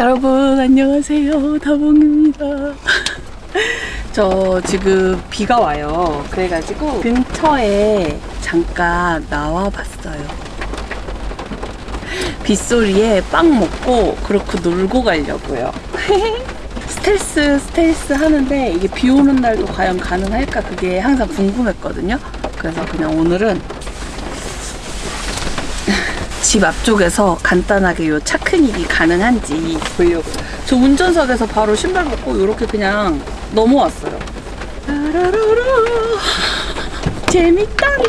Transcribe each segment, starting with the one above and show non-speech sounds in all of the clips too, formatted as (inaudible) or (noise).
여러분 안녕하세요. 다봉입니다. 저 지금 비가 와요. 그래가지고 근처에 잠깐 나와봤어요. 빗소리에 빵 먹고 그렇게 놀고 가려고요. (laughs) 스텔스 스텔스 하는데 이게 비 오는 날도 과연 가능할까? 그게 항상 궁금했거든요. 그래서 그냥 오늘은 집 앞쪽에서 간단하게 요 차크닉이 가능한지 보려고. 저 운전석에서 바로 신발 벗고 이렇게 그냥 넘어왔어요. 라라라라. 재밌다니.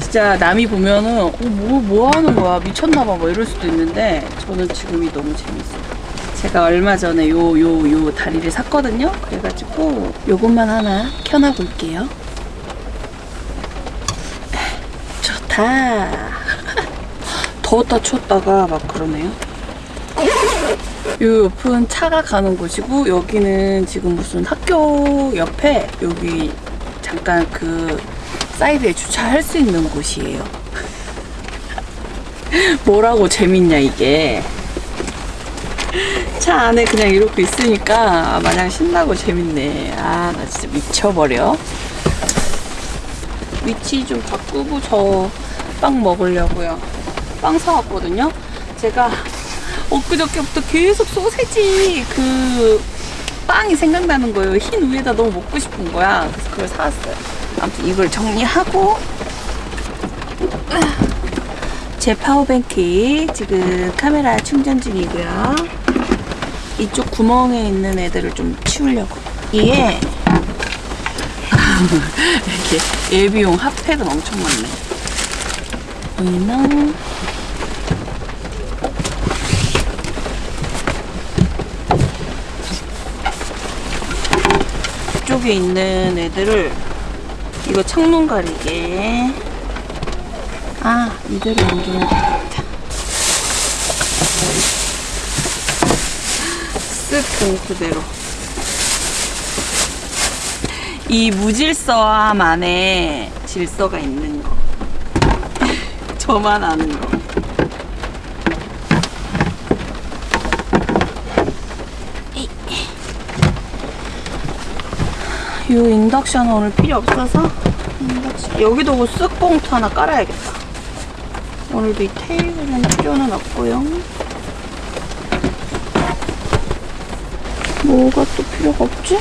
진짜 남이 보면은 어, 뭐, 뭐 하는 거야? 미쳤나봐 뭐 이럴 수도 있는데 저는 지금이 너무 재밌어요. 제가 얼마 전에 요 요 요 다리를 샀거든요. 그래가지고 요것만 하나 켜놔 볼게요. 좋다 더웠다 추웠다가 막 그러네요. 요 옆은 차가 가는 곳이고 여기는 지금 무슨 학교 옆에 여기 잠깐 그 사이드에 주차할 수 있는 곳이에요. (laughs) 뭐라고 재밌냐 이게. 차 안에 그냥 이렇게 있으니까 마냥 신나고 재밌네. 아 나 진짜 미쳐버려. 위치 좀 바꾸고 저 빵 먹으려고요. 빵 사왔거든요. 제가 엊그저께부터 계속 소세지 그 빵이 생각나는 거예요. 흰 우유에다 너무 먹고 싶은 거야. 그래서 그걸 사왔어요. 아무튼 이걸 정리하고 제 파워뱅크 지금 카메라 충전 중이고요. 이쪽 구멍에 있는 애들을 좀 치우려고. 이게 (laughs) 이렇게 예비용 핫팩은 엄청 많네. 보이나? 이쪽에 있는 애들을 이거 창문 가리개 아 이대로 옮기면 되겠다. 쓱 봉투대로. 이 무질서함 안에 질서가 있는 거. (laughs) 저만 아는 거 이 인덕션 오늘 필요 없어서 인덕션. 여기도 뭐쓱 봉투 하나 깔아야겠다. 오늘도 이 테이블은 필요는 없고요. 뭐가 또 필요가 없지?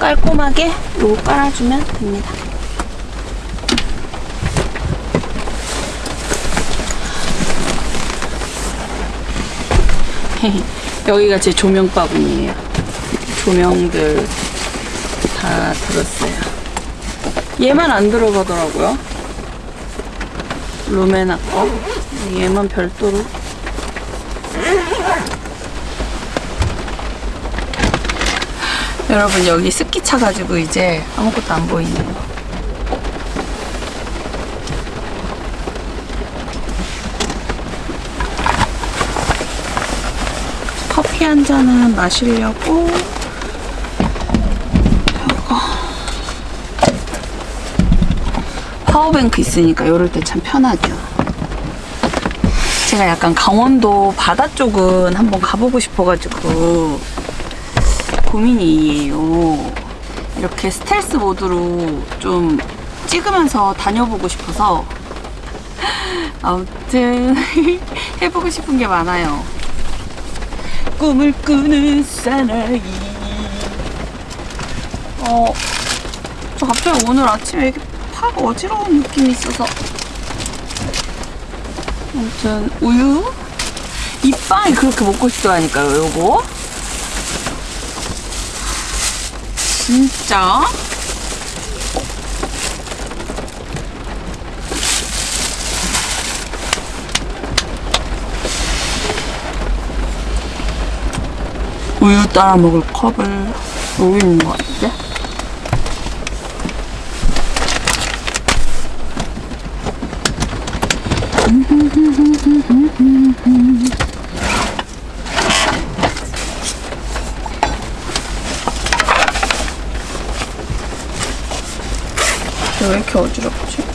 깔끔하게 요거 깔아주면 됩니다. (laughs) 여기가 제 조명 바구니에요. 조명들 다 들었어요. 얘만 안 들어가더라고요. 루메나 거. 얘만 별도로. 여러분 여기 습기 차가지고 이제 아무것도 안 보이네요. 한 잔은 마시려고 이거 파워뱅크 있으니까 이럴 때 참 편하죠. 제가 약간 강원도 바다 쪽은 한번 가보고 싶어가지고 고민이에요. 이렇게 스텔스 모드로 좀 찍으면서 다녀보고 싶어서 아무튼 (laughs) 해보고 싶은 게 많아요. 꿈을 꾸는 사나이. 어, 저 갑자기 오늘 아침에 이렇게 팍 어지러운 느낌이 있어서. 아무튼 우유? 이 빵이 그렇게 먹고 싶다니까요 요거. 진짜 우유 따라 먹을 컵을 여기 있는 것 같은데? 왜 이렇게 어지럽지?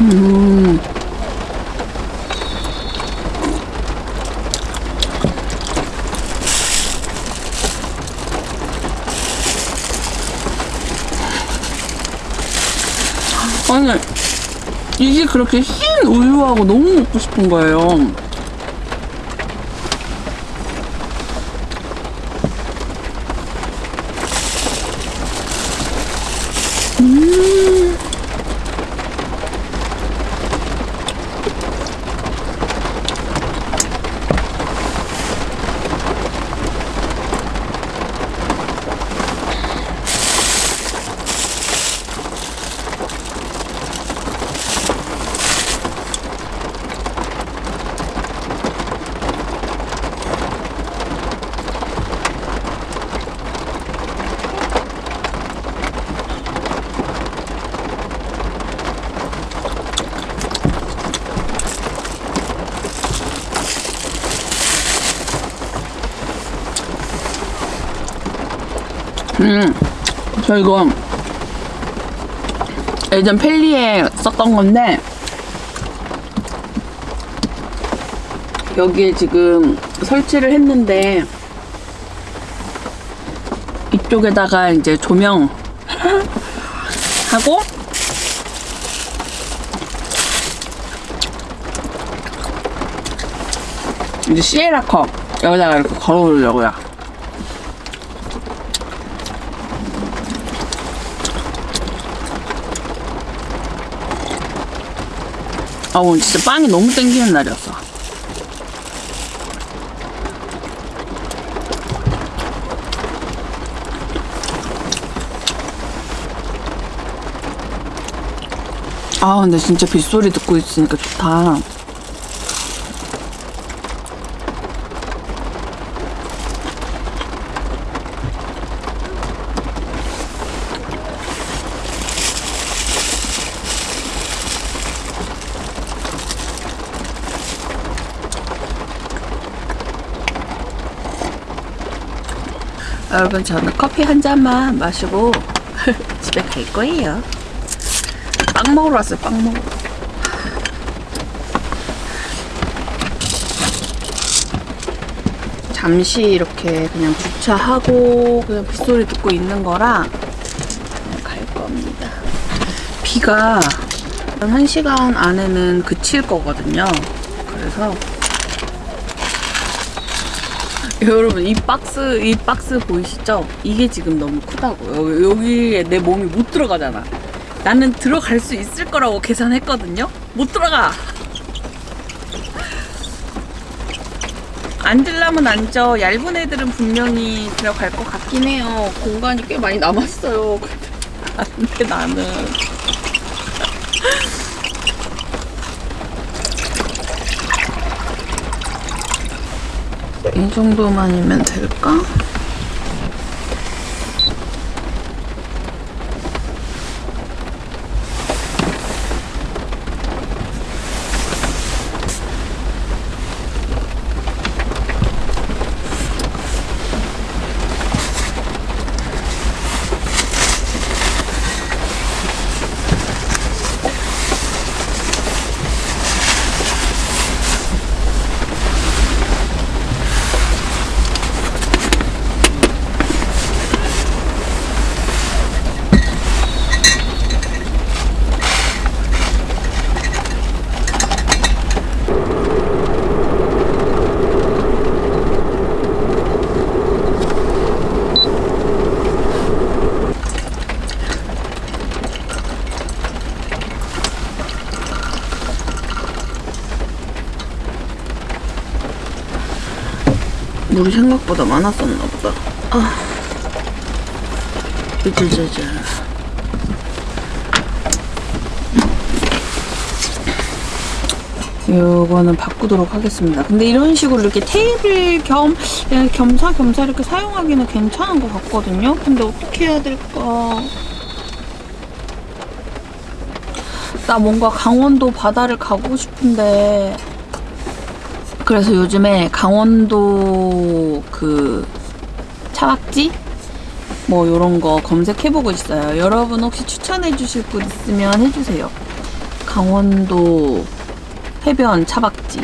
음. 아니, 이게 그렇게 흰 우유하고 너무 먹고 싶은 거예요. 음, 저 이거 예전 펠리에 썼던 건데 여기에 지금 설치를 했는데 이쪽에다가 이제 조명 (laughs) 하고 이제 시에라 컵 여기다가 이렇게 걸어 놓으려고요. 아 오늘 진짜 빵이 너무 땡기는 날이었어. 아 근데 진짜 빗소리 듣고 있으니까 좋다. 여러분 저는 커피 한 잔만 마시고 (laughs) 집에 갈 거예요. 빵 먹으러 왔어요. 빵 먹으러. 잠시 이렇게 그냥 주차하고 그냥 빗소리 듣고 있는 거라 갈 겁니다. 비가 한 시간 안에는 그칠 거거든요. 그래서 (laughs) 여러분 이 박스 이 박스 보이시죠? 이게 지금 너무 크다고요. 여기에 내 몸이 못 들어가잖아. 나는 들어갈 수 있을 거라고 계산했거든요. 못 들어가. 앉으려면 앉아. 얇은 애들은 분명히 들어갈 것 같긴 해요. 공간이 꽤 많이 남았어요. (laughs) 근데 나는 이 정도만이면 될까? 물이 생각보다 많았었나 보다. 아. 이제제제. 이거는 바꾸도록 하겠습니다. 근데 이런 식으로 이렇게 테이블 겸 겸사겸사 이렇게 사용하기는 괜찮은 것 같거든요. 근데 어떻게 해야 될까? 나 뭔가 강원도 바다를 가고 싶은데 그래서 요즘에 강원도 그 차박지 뭐 이런 거 검색해보고 있어요. 여러분 혹시 추천해 주실 분 있으면 해주세요. 강원도 해변 차박지.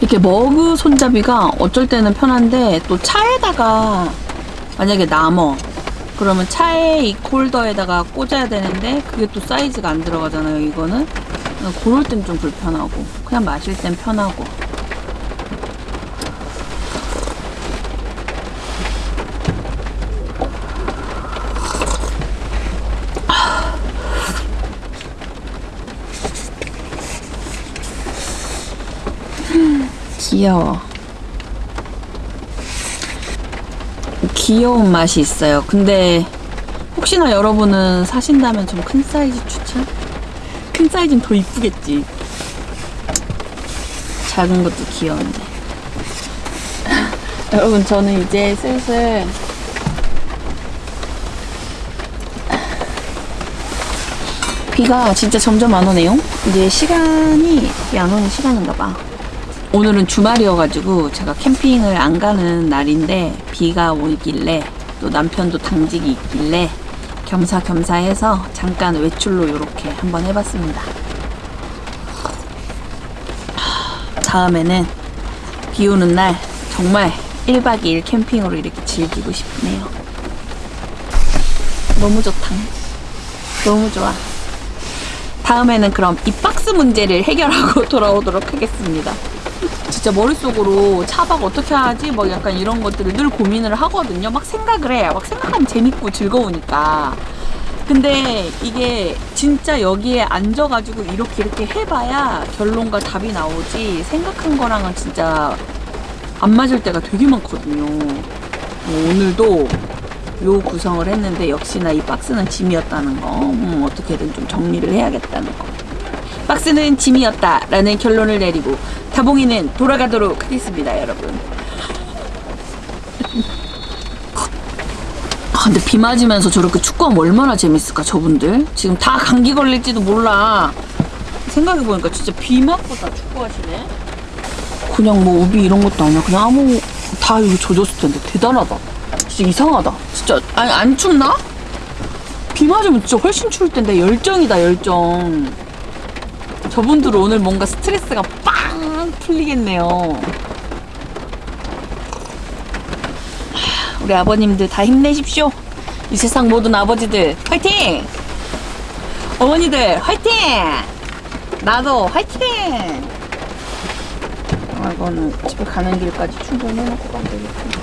이렇게 머그 손잡이가 어쩔 때는 편한데 또 차에다가 만약에 남어 그러면 차에 이 홀더에다가 꽂아야 되는데 그게 또 사이즈가 안 들어가잖아요 이거는 그럴 땐 좀 불편하고 그냥 마실 땐 편하고 귀여워. 귀여운 맛이 있어요. 근데 혹시나 여러분은 사신다면 좀 큰 사이즈 추천? 큰 사이즈는 더 이쁘겠지. 작은 것도 귀여운데. (laughs) 여러분 저는 이제 슬슬 비가 진짜 점점 안 오네요. 이제 시간이 비안 오는 시간인가 봐. 오늘은 주말이어가지고 제가 캠핑을 안 가는 날인데 비가 오길래 또 남편도 당직이 있길래 겸사겸사 해서 잠깐 외출로 이렇게 한번 해봤습니다. 다음에는 비 오는 날 정말 1박 2일 캠핑으로 이렇게 즐기고 싶네요. 너무 좋다. 너무 좋아. 다음에는 그럼 이 박스 문제를 해결하고 (laughs) 돌아오도록 하겠습니다. 진짜 머릿속으로 차박 어떻게 하지? 막 약간 이런 것들을 늘 고민을 하거든요. 막 생각을 해. 막 생각하면 재밌고 즐거우니까. 근데 이게 진짜 여기에 앉아가지고 이렇게 이렇게 해봐야 결론과 답이 나오지 생각한 거랑은 진짜 안 맞을 때가 되게 많거든요. 뭐 오늘도 요 구성을 했는데 역시나 이 박스는 짐이었다는 거. 음, 어떻게든 좀 정리를 해야겠다는 거. 박스는 짐이었다 라는 결론을 내리고 다봉이는 돌아가도록 하겠습니다, 여러분. 아, 근데 비 맞으면서 저렇게 축구하면 얼마나 재밌을까, 저분들? 지금 다 감기 걸릴지도 몰라. 생각해보니까 진짜 비 맞고 다 축구하시네? 그냥 뭐 우비 이런 것도 아니야. 그냥 아무, 다 이거 젖었을 텐데. 대단하다. 진짜 이상하다. 진짜, 아니, 안 춥나? 비 맞으면 진짜 훨씬 추울 텐데. 열정이다, 열정. 저분들은 오늘 뭔가 스트레스가 빵 풀리겠네요. 하, 우리 아버님들 다 힘내십시오. 이 세상 모든 아버지들 화이팅! 어머니들 화이팅! 나도 화이팅! 아, 이거는 집에 가는 길까지 충전해놓고 가면 되겠다.